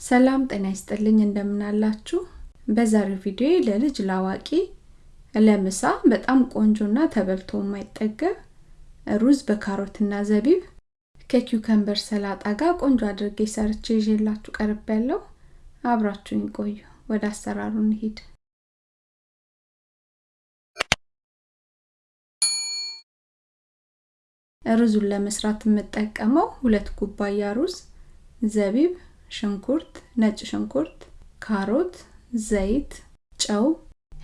ሰላም ጤና ይስጥልኝ እንደምን አላችሁ በዛሬው ቪዲዮ ለልጅ ላዋቂ ለምሳ በጣም ቆንጆና ተበልቶ የማይጠገብ ሩዝ በካሮትና ዘቢብ ከ cucumber ሰላጣ ጋር ቆንጆ አድርጌ ሰርቼ ይዤላችሁ ቀርቤያለሁ አብራችሁኝ ቆዩ። ወደ አሰራሩ እንሂድ። ሩዙን ለመስራት የምጠቀመው ሁለት ኩባያ ሩዝ ዘቢብ ሽንኩርት፣ ነጭ ሽንኩርት፣ ካሮት፣ ዘይት፣ ጨው፣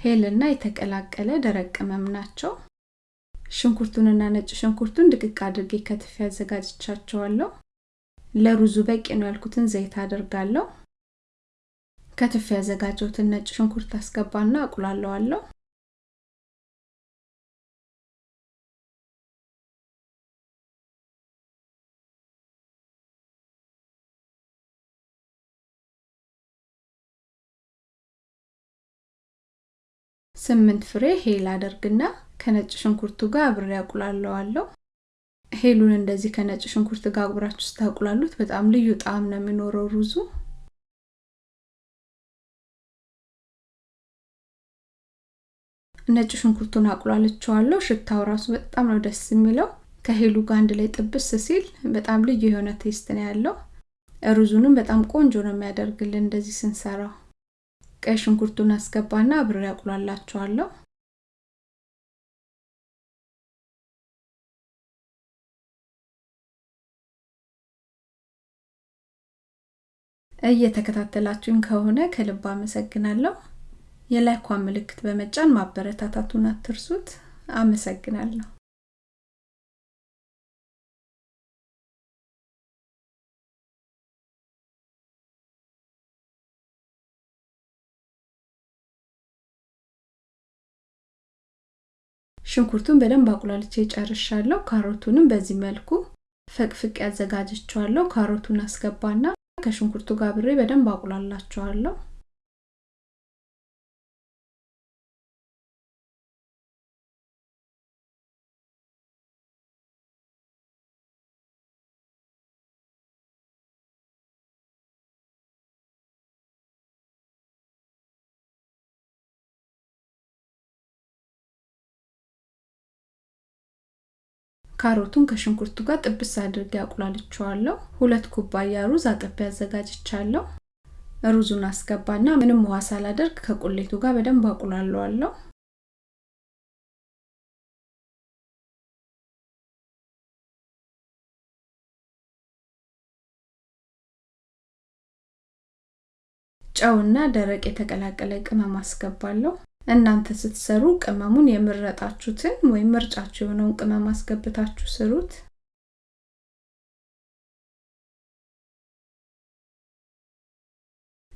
ሄልና የተቀላቀለ ደረቅ ቅመም ናቸው። ሽንኩርቱንና ነጭ ሽንኩርቱን ድቅቅ አድርጌ ከትፌ አዘጋጅቻቸዋለሁ። ለሩዙ በቂ ነው ያልኩትን ዘይት አደርጋለሁ። ከትፌ ያዘጋጀሁትን ነጭ ሽንኩርት አስገባና አቁላለዋለሁ። ስምንት ፍሬ ሄል አደርግና ከነጭ ሽንኩርቱ ጋር አብሬ አቁላለዋለሁ። ሄሉን እንደዚህ ከነጭ ሽንኩርት ጋር አብራችሁ ስታቁላሉት በጣም ልዩ ጣዕም ነው የሚኖረው ሩዙ። ነጭ ሽንኩርቱን አቁላልቸዋለሁ። ሽታው ራሱ በጣም ነው ደስ የሚለው። ከሄሉ ጋር አንድ ላይ ጥብስ ሲል በጣም ልዩ የሆነ taste ነው ያለው። ሩዙንም በጣም ቆንጆ ነው የሚያደርግልን እንደዚህ ስንሰራው። ቀይ ሽንኩርቱን አስገባና አብሬ አቁላላቸዋለሁ። እየተከታተላችሁኝ ከሆነ ከልብ አመሰግናለሁ። የላይኳን ምልክት በመጫን ማበረታታቱን አትርሱት። አመሰግናለሁ። ሽንኩርቱን በደንብ አቁላልቼ ጨርሻለሁ። ካሮቱንም በዚህ መልኩ ፈቅፍቅ ያዘጋጅቸዋለሁ። ካሮቱን አስገባና ከሽንኩርቱ ጋር ብሬ በደንብ አቁላላቸዋለሁ። ካሮቱን ከሽንኩርቱ ጋር ጥብስ አድርጌ አቁላልቸዋለሁ። ሁለት ኩባያ ሩዝ አጥቤ አዘጋጅቻለሁ። ሩዙን አስገባና ምንም ውሃ ሳላደርግ ከቁሌቱ ጋር በደንብ አቁላለዋለሁ። ጨውና ደረቅ የተቀላቀለ ቅመም አስገባለሁ። እናንተ ስትሰሩ ቅመሙን የምረጣችሁትን ወይም ምርጫችሁ የሆነውን ቅመም አስገብታችሁ ስሩት።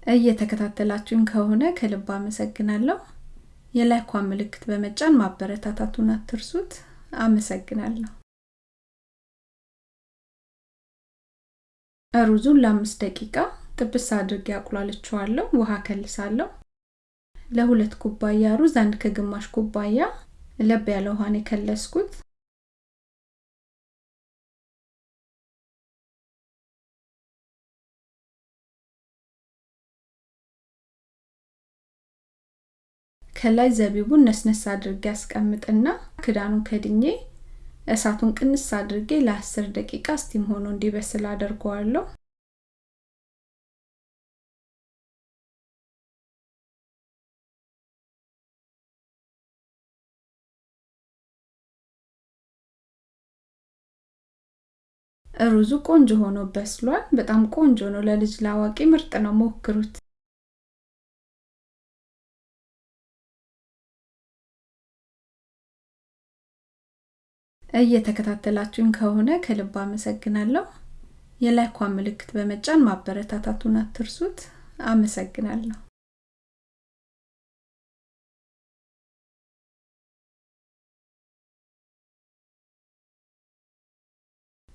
እየተከታተላችሁኝ ከሆነ ከልብ አመሰግናለሁ። የላይኳን ምልክት በመጫን ማበረታታቱን አትርሱት። አመሰግናለሁ። ሩዙን ለአምስት ደቂቃ ጥብስ አድርጌ አቁላልቸዋለሁ። ውሃ እከልሳለሁ። ለሁለት ኩባያ ሩዝ አንድ ከግማሽ ኩባያ ለብ ያለ ውሃ ነው የከለስኩት። ከላይ ዘቢቡን ነስነስ አድርጌ አስቀምጥና ክዳኑን ከድኜ እሳቱን ቀነስ አድርጌ ለአስር ደቂቃ steam ሆኖ እንዲበስል አደርገዋለሁ። ሩዙ ቆንጆ ሆኖ በስሏል። በጣም ቆንጆ ነው። ለልጅ ላዋቂ ምርጥ ነው። ሞክሩት። እየተከታተላችሁኝ ከሆነ ከልብ አመሰግናለሁ። የላይኳን ምልክት በመጫን ማበረታታቱን አትርሱት። አመሰግናለሁ።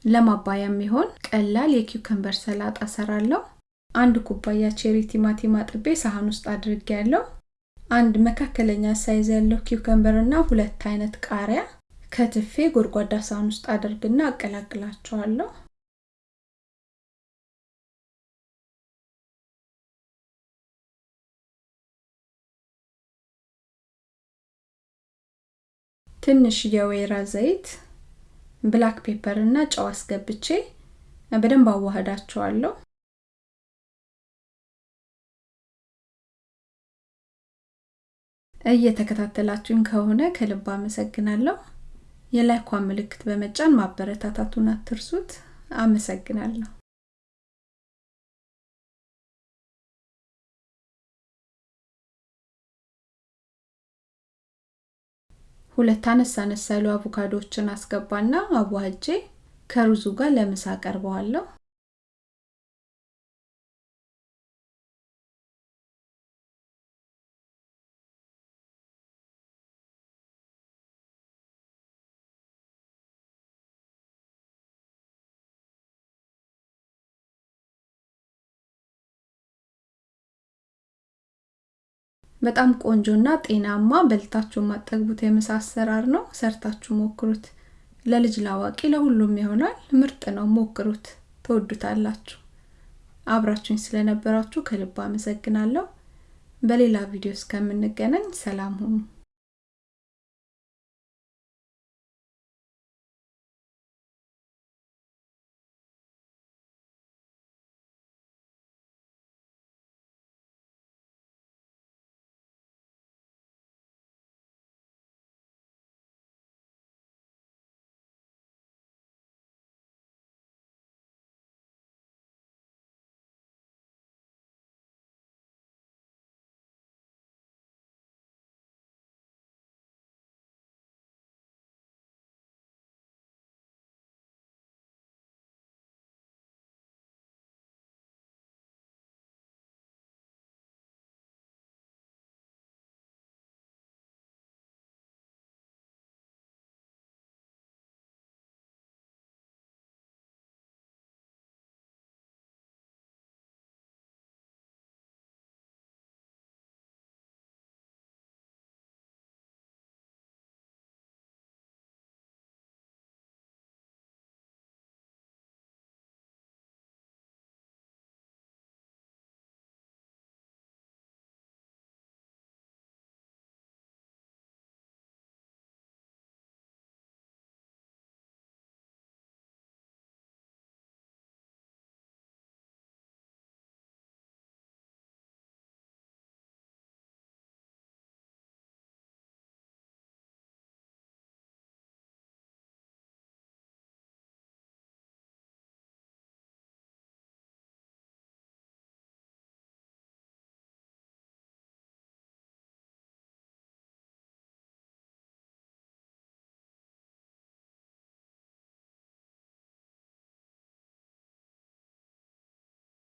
ለማባያ የሚሆን ቀላል የ cucumber ሰላጣ እሰራለሁ። አንድ ኩባያ cherry ቲማቲም አጥቤ ሳህን ውስጥ አድርጌያለሁ አንድ መካከለኛ size ያለው cucumber እና ሁለት አይነት ቃሪያ ከትፌ ጎድጓዳ ሳህን ውስጥ አድርግና አቀላቅላቸዋለሁ። ትንሽ የወይራ ዘይት black pepper እና ጨው አስገብቼ በደንብ አዋህዳቸዋለሁ። እየተከታተላችሁኝ ከሆነ ከልብ አመሰግናለሁ። የ like ዋን ምልክት በመጫን ማበረታታቱን አትርሱት። አመሰግናለሁ። ሁለት አነስ አነስ ያሉ አቮካዶዎችን አስገባና አዋህጄ ከሩዙ ጋር ለምሳ አቀርበዋለሁ። በጣም ቆንጆና ጤናማ በልታችሁ ማጠግቡት የምሳ አሰራር ነው። ሰርታችሁ ሞክሩት። ለልጅ ላዋቂ ለሁሉም ይሆናል። ምርጥ ነው። ሞክሩት፣ ትወዱታላችሁ። አብራችሁኝ ስለነበራችሁ ከልብ አመሰግናለሁ። በሌላ ቪዲዮ እስከምንገናኝ ሰላም ሁኑ።